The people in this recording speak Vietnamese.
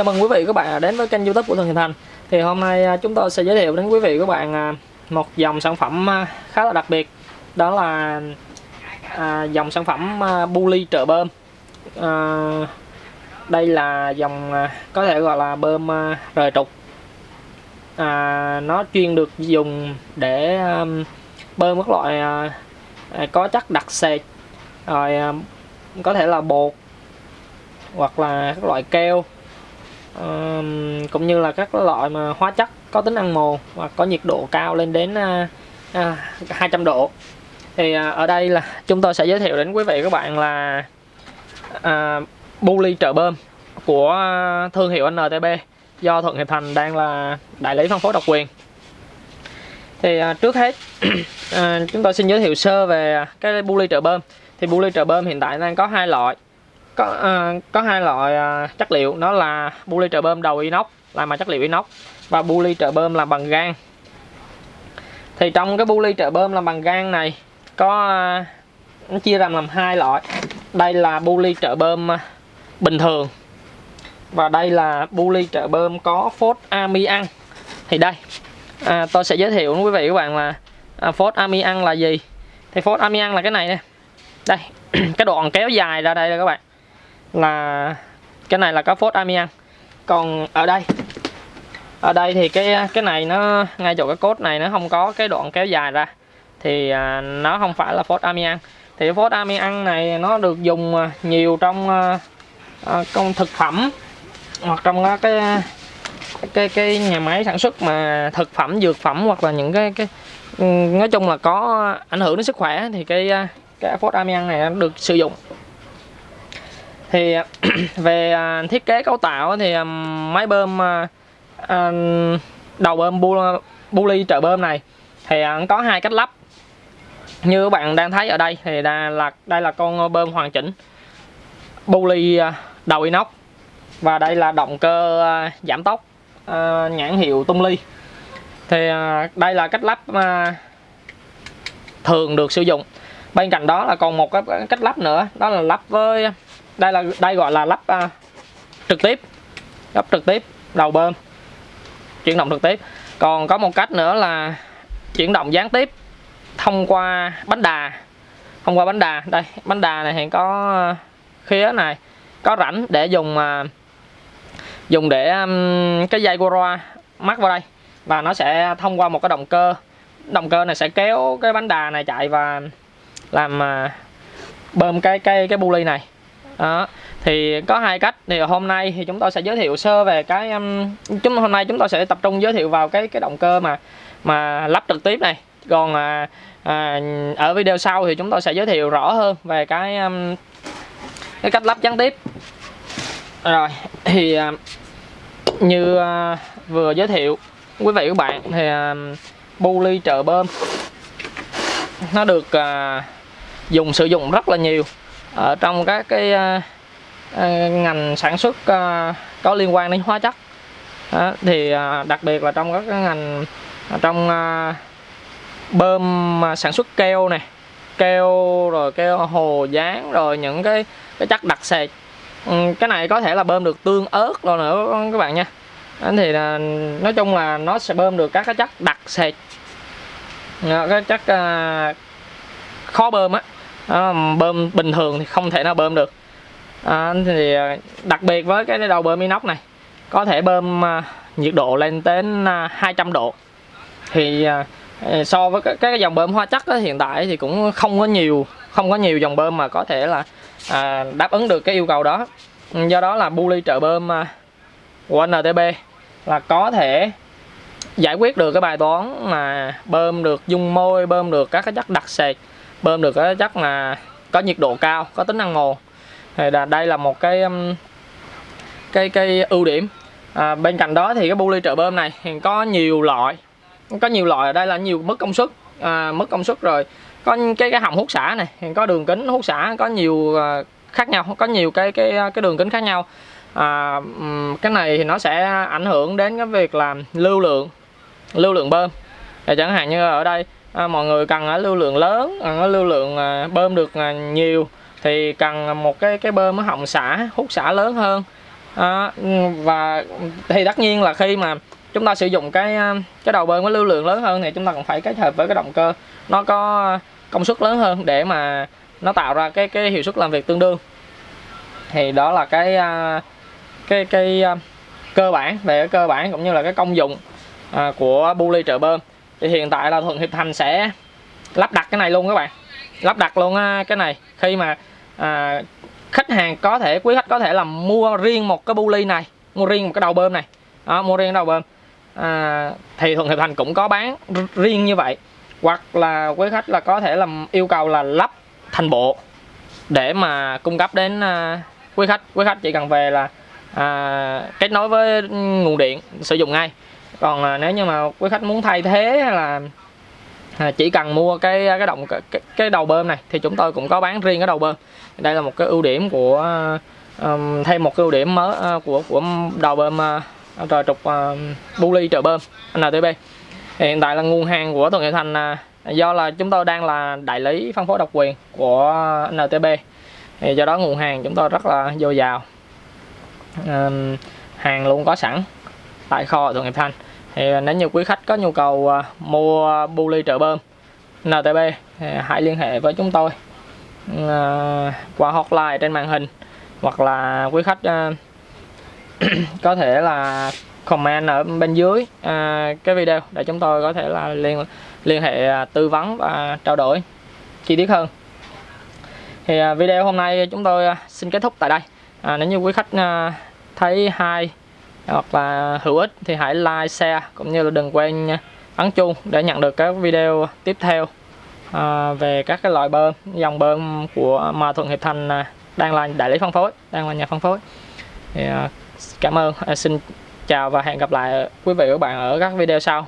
Chào mừng quý vị các bạn đến với kênh youtube của Thường Hiền Thành. Thì hôm nay à, chúng tôi sẽ giới thiệu đến quý vị các bạn à, một dòng sản phẩm à, khá là đặc biệt. Đó là dòng sản phẩm Bully trợ bơm. Đây là dòng có thể gọi là bơm rời trục. Nó chuyên được dùng để bơm các loại có chất đặc sệt, Rồi có thể là bột hoặc là các loại keo cũng như là các loại mà hóa chất có tính ăn mòn và có nhiệt độ cao lên đến à, à 200 độ. Thì à, ở đây là chúng tôi sẽ giới thiệu đến quý vị các bạn là à, bu ly trợ bơm của thương hiệu NTB do Thuận Hiệp Thành đang là đại lý phân phối độc quyền. Thì à, trước hết à, chúng tôi xin giới thiệu sơ về cái bu ly trợ bơm. Thì bu ly trợ bơm hiện tại đang có hai loại có uh, có hai loại uh, chất liệu. Đó là bu ly trợ bơm đầu inox làm bằng chất liệu inox và bu ly trợ bơm làm bằng gan. Thì trong cái bu ly trợ bơm làm bằng gan này có uh, nó chia ra làm hai loại. Đây là bu ly trợ bơm uh, bình thường và đây là bu ly trợ bơm có phốt amian thì đây à, tôi sẽ giới thiệu với quý vị các bạn là à, phốt amian là gì. Thì phốt amian là cái này nè. Đây cái đoạn kéo dài ra đây các bạn là cái này là cá phốt amian còn ở đây ở đây thì cái cái này nó ngay chỗ cái cốt này nó không có cái đoạn kéo dài ra. Thì à, nó không phải là phốt amian thì phốt amian này nó được dùng à, nhiều trong à, à, công thực phẩm hoặc trong cái cái cái nhà máy sản xuất mà thực phẩm dược phẩm hoặc là những cái cái nói chung là có ảnh hưởng đến sức khỏe thì cái à, cái phốt amian này được sử dụng thì về à, thiết kế cấu tạo thì à, máy bơm à, đầu bơm bu, bu ly trợ bơm này thì có hai cách lắp. Như các bạn đang thấy ở đây thì đây là đây là con bơm hoàn chỉnh bu ly đầu inox và đây là động cơ giảm tốc nhãn hiệu tung ly. Thì đây là cách lắp thường được sử dụng. Bên cạnh đó là còn một cái cách lắp nữa đó là lắp với đây là đây gọi là lắp uh, trực tiếp. Lắp trực tiếp đầu bơm. Chuyển động trực tiếp. Còn có một cách nữa là chuyển động gián tiếp thông qua bánh đà. Thông qua bánh đà. Đây bánh đà này hiện có à, khía này. Có rãnh để dùng mà dùng để cái dây Goroa mắc vào đây. Và nó sẽ thông qua một cái động cơ. Động cơ này sẽ kéo cái bánh đà này chạy và làm à, bơm cái cái cái bu ly này đó thì có hai cách. Thì hôm nay thì chúng tôi sẽ giới thiệu sơ về cái um, chúng hôm nay chúng tôi sẽ tập trung giới thiệu vào cái cái động cơ mà mà lắp trực tiếp này. Còn à, à, ở video sau thì chúng tôi sẽ giới thiệu rõ hơn về cái um, cái cách lắp gián tiếp. Rồi thì à, như à, vừa giới thiệu quý vị các bạn thì à, bu ly trợ bơm nó được à, dùng sử dụng rất là nhiều ở trong các cái uh, ngành sản xuất uh, có liên quan đến hóa chất. Đó, thì uh, đặc biệt là trong các cái ngành trong uh, bơm sản xuất keo này keo rồi keo hồ dán rồi những cái cái chất đặc sệt. Ừ, cái này có thể là bơm được tương ớt rồi nữa các bạn nha. Thì là, nói chung là nó sẽ bơm được các cái chất đặc sệt. Cái chất uh, khó bơm á bơm bình thường thì không thể nào bơm được. À, thì đặc biệt với cái đầu bơm inox này có thể bơm à, nhiệt độ lên đến à, 200 độ. Thì à, à so với các cái dòng bơm hóa chất đó, hiện tại thì cũng không có nhiều không có nhiều dòng bơm mà có thể là à, đáp ứng được cái yêu cầu đó. Do đó là bu ly trợ bơm à, của NTB là có thể giải quyết được cái bài toán mà bơm được dung môi bơm được các cái chất đặc sệt bơm được cái chắc là có nhiệt độ cao có tính năng mòn thì là đây là một cái cái cái ưu điểm. À, bên cạnh đó thì cái bu ly trợ bơm này thì có nhiều loại. Có nhiều loại ở đây là nhiều mức công suất. À, mức công suất rồi. Có cái cái hồng hút xả này thì có đường kính hút xả có nhiều à, khác nhau có nhiều cái cái à, cái đường kính khác nhau. À, cái này thì nó sẽ ảnh hưởng đến cái việc làm lưu lượng lưu lượng bơm. Thì chẳng hạn như ở đây à, mọi người cần ở lưu lượng lớn à, ở lưu lượng à, bơm được à, nhiều thì cần một cái cái bơm họng xả hút xả lớn hơn. À, và thì tất nhiên là khi mà chúng ta sử dụng cái à, cái đầu bơm có lưu lượng lớn hơn thì chúng ta còn phải kết hợp với cái động cơ nó có công suất lớn hơn để mà nó tạo ra cái cái hiệu suất làm việc tương đương. Thì đó là cái cái cái cơ bản về cái cơ bản cũng như là cái công dụng của bu ly trợ bơm thì hiện tại là thuận hiệp thành sẽ lắp đặt cái này luôn các bạn. Lắp đặt luôn à, cái này. Khi mà à, khách hàng có thể quý khách có thể là mua riêng một cái bu ly này mua riêng một cái đầu bơm này. Đó, mua riêng đầu bơm. À, thì thuận hiệp thành cũng có bán riêng như vậy. Hoặc là quý khách là có thể làm yêu cầu là lắp thành bộ để mà cung cấp đến à, quý khách. Quý khách chỉ cần về là à, kết nối với ừ, nguồn điện sử dụng ngay còn à, nếu như mà quý khách muốn thay thế hay là à, chỉ cần mua cái cái động cái, cái đầu bơm này thì chúng tôi cũng có bán riêng cái đầu bơm. Đây là một cái ưu điểm của um, thêm một cái ưu điểm mới uh, của của đầu bơm uh, trò trục uh, bu ly trợ bơm NTB hiện tại là nguồn hàng của Thuận Hiệp Thành uh, do là chúng tôi đang là đại lý phân phối độc quyền của NTB thì do đó nguồn hàng chúng tôi rất là dồi dào. Um, hàng luôn có sẵn tại kho Thuận Hiệp thanh thì nếu như quý khách có nhu cầu à, mua bu ly trợ bơm NTB thì hãy liên hệ với chúng tôi à, qua hotline trên màn hình hoặc là quý khách à, có thể là comment ở bên dưới cái video để chúng tôi có thể là liên liên hệ tư vấn và trao đổi chi tiết hơn. Thì video hôm nay chúng tôi xin kết thúc tại đây. À, nếu như quý khách thấy hay hoặc là hữu ích thì hãy like, share cũng như là đừng quên ấn chuông để nhận được các video tiếp theo à, về các cái loại bơm dòng bơm của mà Thuận Hiệp Thành đang là đại lý phân phối đang là nhà phân phối. Thì, à, cảm ơn à, xin chào và hẹn gặp lại quý vị và các bạn ở các video sau.